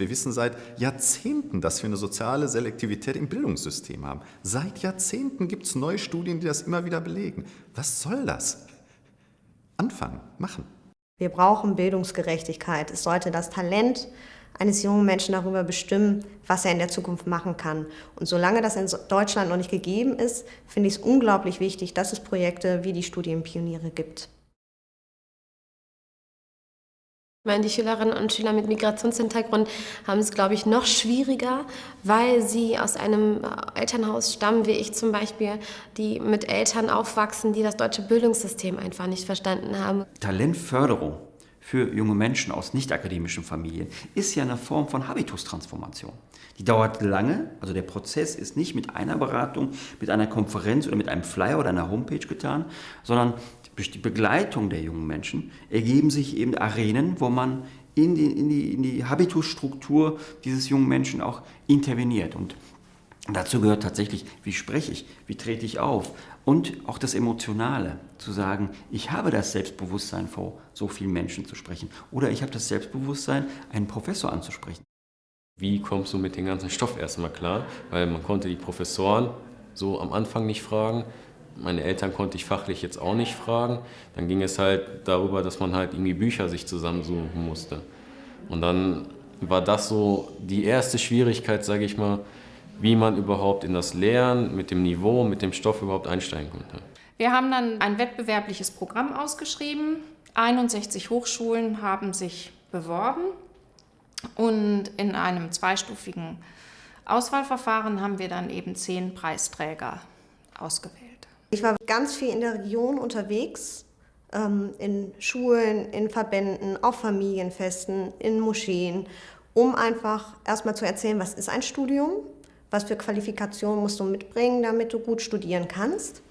Wir wissen seit Jahrzehnten, dass wir eine soziale Selektivität im Bildungssystem haben. Seit Jahrzehnten gibt es neue Studien, die das immer wieder belegen. Was soll das? Anfangen, machen. Wir brauchen Bildungsgerechtigkeit. Es sollte das Talent eines jungen Menschen darüber bestimmen, was er in der Zukunft machen kann. Und solange das in Deutschland noch nicht gegeben ist, finde ich es unglaublich wichtig, dass es Projekte wie die Studienpioniere gibt. Ich meine, die Schülerinnen und Schüler mit Migrationshintergrund haben es, glaube ich, noch schwieriger, weil sie aus einem Elternhaus stammen, wie ich zum Beispiel, die mit Eltern aufwachsen, die das deutsche Bildungssystem einfach nicht verstanden haben. Talentförderung für junge Menschen aus nicht-akademischen Familien ist ja eine Form von Habitustransformation. Die dauert lange, also der Prozess ist nicht mit einer Beratung, mit einer Konferenz oder mit einem Flyer oder einer Homepage getan, sondern durch die Begleitung der jungen Menschen ergeben sich eben Arenen, wo man in die, in die, in die Habitusstruktur dieses jungen Menschen auch interveniert. Und dazu gehört tatsächlich, wie spreche ich, wie trete ich auf und auch das Emotionale, zu sagen, ich habe das Selbstbewusstsein, vor so vielen Menschen zu sprechen oder ich habe das Selbstbewusstsein, einen Professor anzusprechen. Wie kommst du mit dem ganzen Stoff erstmal klar? Weil man konnte die Professoren so am Anfang nicht fragen, meine Eltern konnte ich fachlich jetzt auch nicht fragen. Dann ging es halt darüber, dass man halt irgendwie Bücher sich zusammensuchen musste. Und dann war das so die erste Schwierigkeit, sage ich mal, wie man überhaupt in das Lernen mit dem Niveau, mit dem Stoff überhaupt einsteigen konnte. Wir haben dann ein wettbewerbliches Programm ausgeschrieben. 61 Hochschulen haben sich beworben und in einem zweistufigen Auswahlverfahren haben wir dann eben zehn Preisträger ausgewählt. Ich war ganz viel in der Region unterwegs, ähm, in Schulen, in Verbänden, auf Familienfesten, in Moscheen, um einfach erstmal zu erzählen, was ist ein Studium, was für Qualifikationen musst du mitbringen, damit du gut studieren kannst.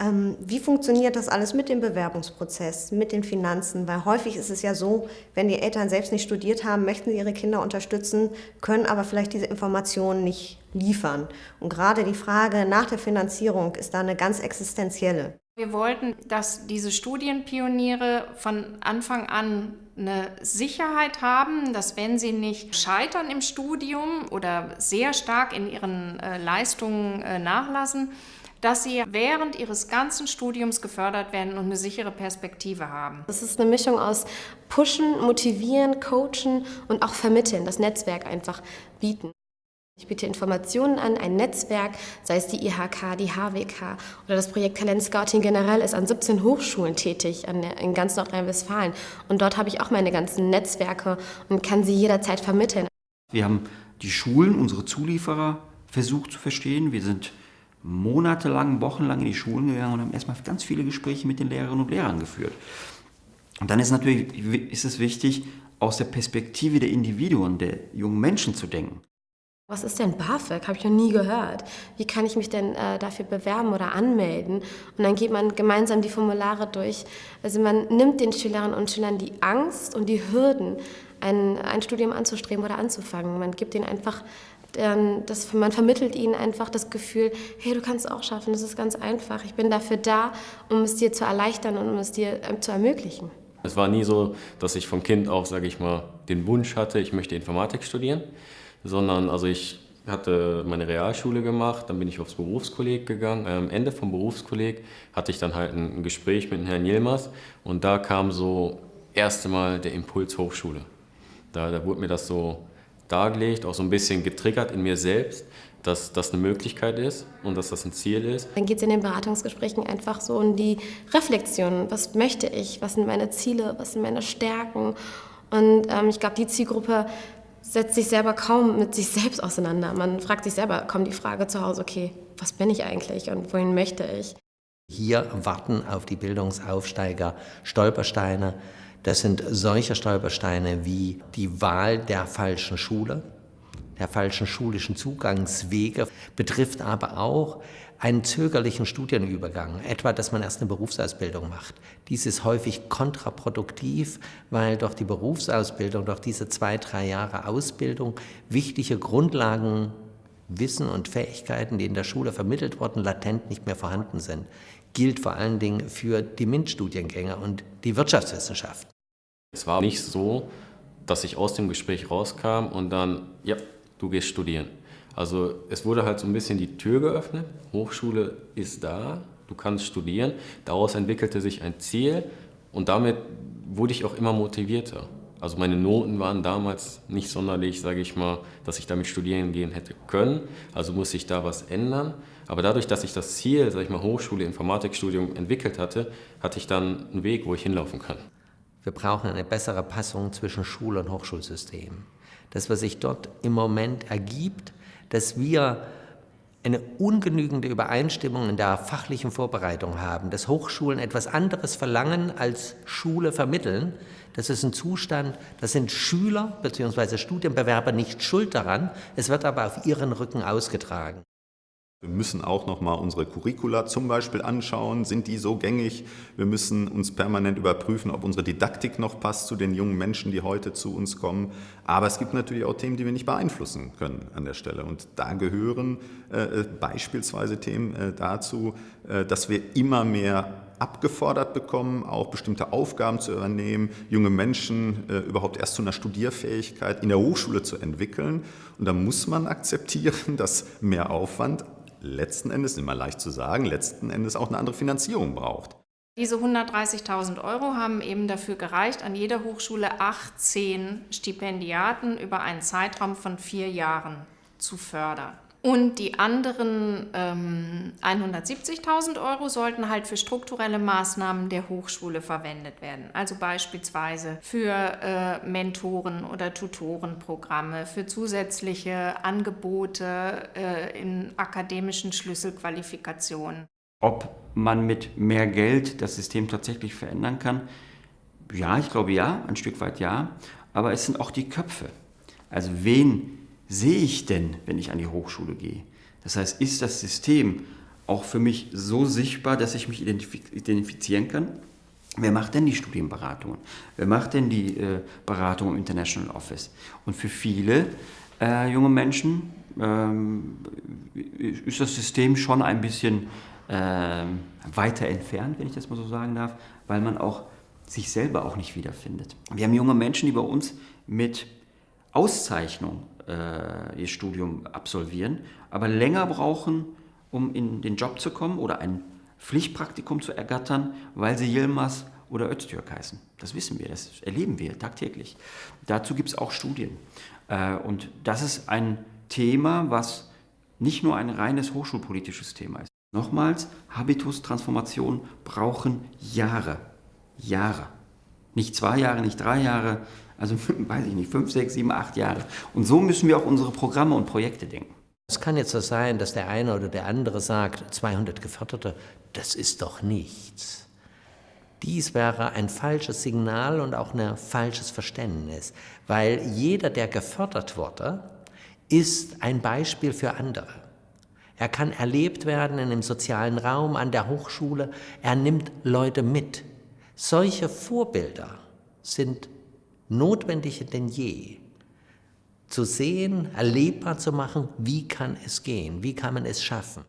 Ähm, wie funktioniert das alles mit dem Bewerbungsprozess, mit den Finanzen? Weil häufig ist es ja so, wenn die Eltern selbst nicht studiert haben, möchten sie ihre Kinder unterstützen, können aber vielleicht diese Informationen nicht liefern. Und gerade die Frage nach der Finanzierung ist da eine ganz existenzielle. Wir wollten, dass diese Studienpioniere von Anfang an eine Sicherheit haben, dass wenn sie nicht scheitern im Studium oder sehr stark in ihren äh, Leistungen äh, nachlassen, dass sie während ihres ganzen Studiums gefördert werden und eine sichere Perspektive haben. Das ist eine Mischung aus Pushen, Motivieren, Coachen und auch Vermitteln, das Netzwerk einfach bieten. Ich biete Informationen an, ein Netzwerk, sei es die IHK, die HWK oder das Projekt Talent Scouting generell ist an 17 Hochschulen tätig in ganz Nordrhein-Westfalen. Und dort habe ich auch meine ganzen Netzwerke und kann sie jederzeit vermitteln. Wir haben die Schulen, unsere Zulieferer, versucht zu verstehen. Wir sind monatelang, wochenlang in die Schulen gegangen und haben erstmal ganz viele Gespräche mit den Lehrerinnen und Lehrern geführt. Und dann ist natürlich ist es wichtig, aus der Perspektive der Individuen, der jungen Menschen zu denken. Was ist denn BAföG? Habe ich noch nie gehört. Wie kann ich mich denn äh, dafür bewerben oder anmelden? Und dann geht man gemeinsam die Formulare durch. Also man nimmt den Schülerinnen und Schülern die Angst und die Hürden, ein, ein Studium anzustreben oder anzufangen. Man gibt ihnen einfach dann das, man vermittelt ihnen einfach das Gefühl, hey, du kannst es auch schaffen, das ist ganz einfach. Ich bin dafür da, um es dir zu erleichtern und um es dir ähm, zu ermöglichen. Es war nie so, dass ich vom Kind auf, sage ich mal, den Wunsch hatte, ich möchte Informatik studieren, sondern also ich hatte meine Realschule gemacht, dann bin ich aufs Berufskolleg gegangen. Am Ende vom Berufskolleg hatte ich dann halt ein Gespräch mit Herrn Yilmaz und da kam so erste Mal der Impuls Hochschule. Da, da wurde mir das so dargelegt, auch so ein bisschen getriggert in mir selbst, dass das eine Möglichkeit ist und dass das ein Ziel ist. Dann geht es in den Beratungsgesprächen einfach so um die Reflexion. Was möchte ich? Was sind meine Ziele? Was sind meine Stärken? Und ähm, ich glaube, die Zielgruppe setzt sich selber kaum mit sich selbst auseinander. Man fragt sich selber, kommt die Frage zu Hause, okay, was bin ich eigentlich und wohin möchte ich? Hier warten auf die Bildungsaufsteiger Stolpersteine, das sind solche Stolpersteine wie die Wahl der falschen Schule, der falschen schulischen Zugangswege, betrifft aber auch einen zögerlichen Studienübergang, etwa, dass man erst eine Berufsausbildung macht. Dies ist häufig kontraproduktiv, weil durch die Berufsausbildung, durch diese zwei, drei Jahre Ausbildung wichtige Grundlagen Wissen und Fähigkeiten, die in der Schule vermittelt wurden, latent nicht mehr vorhanden sind. Gilt vor allen Dingen für die MINT-Studiengänge und die Wirtschaftswissenschaften. Es war nicht so, dass ich aus dem Gespräch rauskam und dann, ja, du gehst studieren. Also es wurde halt so ein bisschen die Tür geöffnet, Hochschule ist da, du kannst studieren. Daraus entwickelte sich ein Ziel und damit wurde ich auch immer motivierter. Also meine Noten waren damals nicht sonderlich, sage ich mal, dass ich damit studieren gehen hätte können. Also muss ich da was ändern. Aber dadurch, dass ich das Ziel, sage ich mal, Hochschule, Informatikstudium entwickelt hatte, hatte ich dann einen Weg, wo ich hinlaufen kann. Wir brauchen eine bessere Passung zwischen Schul- und Hochschulsystem. Das, was sich dort im Moment ergibt, dass wir eine ungenügende Übereinstimmung in der fachlichen Vorbereitung haben, dass Hochschulen etwas anderes verlangen als Schule vermitteln. Das ist ein Zustand, da sind Schüler bzw. Studienbewerber nicht schuld daran, es wird aber auf ihren Rücken ausgetragen. Wir müssen auch noch mal unsere Curricula zum Beispiel anschauen. Sind die so gängig? Wir müssen uns permanent überprüfen, ob unsere Didaktik noch passt zu den jungen Menschen, die heute zu uns kommen. Aber es gibt natürlich auch Themen, die wir nicht beeinflussen können an der Stelle. Und da gehören äh, beispielsweise Themen äh, dazu, äh, dass wir immer mehr abgefordert bekommen, auch bestimmte Aufgaben zu übernehmen, junge Menschen äh, überhaupt erst zu einer Studierfähigkeit in der Hochschule zu entwickeln. Und da muss man akzeptieren, dass mehr Aufwand letzten Endes, immer leicht zu sagen, letzten Endes auch eine andere Finanzierung braucht. Diese 130.000 Euro haben eben dafür gereicht, an jeder Hochschule 18 Stipendiaten über einen Zeitraum von vier Jahren zu fördern. Und die anderen ähm, 170.000 Euro sollten halt für strukturelle Maßnahmen der Hochschule verwendet werden. Also beispielsweise für äh, Mentoren- oder Tutorenprogramme, für zusätzliche Angebote äh, in akademischen Schlüsselqualifikationen. Ob man mit mehr Geld das System tatsächlich verändern kann? Ja, ich glaube ja, ein Stück weit ja. Aber es sind auch die Köpfe. Also wen sehe ich denn, wenn ich an die Hochschule gehe? Das heißt, ist das System auch für mich so sichtbar, dass ich mich identifizieren kann? Wer macht denn die Studienberatungen? Wer macht denn die äh, Beratung im International Office? Und für viele äh, junge Menschen ähm, ist das System schon ein bisschen äh, weiter entfernt, wenn ich das mal so sagen darf, weil man auch sich selber auch nicht wiederfindet. Wir haben junge Menschen, die bei uns mit Auszeichnung äh, ihr Studium absolvieren, aber länger brauchen, um in den Job zu kommen oder ein Pflichtpraktikum zu ergattern, weil sie Yilmaz oder Öztürk heißen. Das wissen wir, das erleben wir tagtäglich. Dazu gibt es auch Studien. Äh, und das ist ein Thema, was nicht nur ein reines hochschulpolitisches Thema ist. Nochmals, Habitustransformationen brauchen Jahre. Jahre. Nicht zwei Jahre, nicht drei Jahre, also weiß ich nicht, fünf, sechs, sieben, acht Jahre. Und so müssen wir auch unsere Programme und Projekte denken. Es kann jetzt so sein, dass der eine oder der andere sagt, 200 Geförderte, das ist doch nichts. Dies wäre ein falsches Signal und auch ein falsches Verständnis, weil jeder, der gefördert wurde, ist ein Beispiel für andere. Er kann erlebt werden in dem sozialen Raum, an der Hochschule. Er nimmt Leute mit. Solche Vorbilder sind notwendiger denn je. Zu sehen, erlebbar zu machen, wie kann es gehen, wie kann man es schaffen.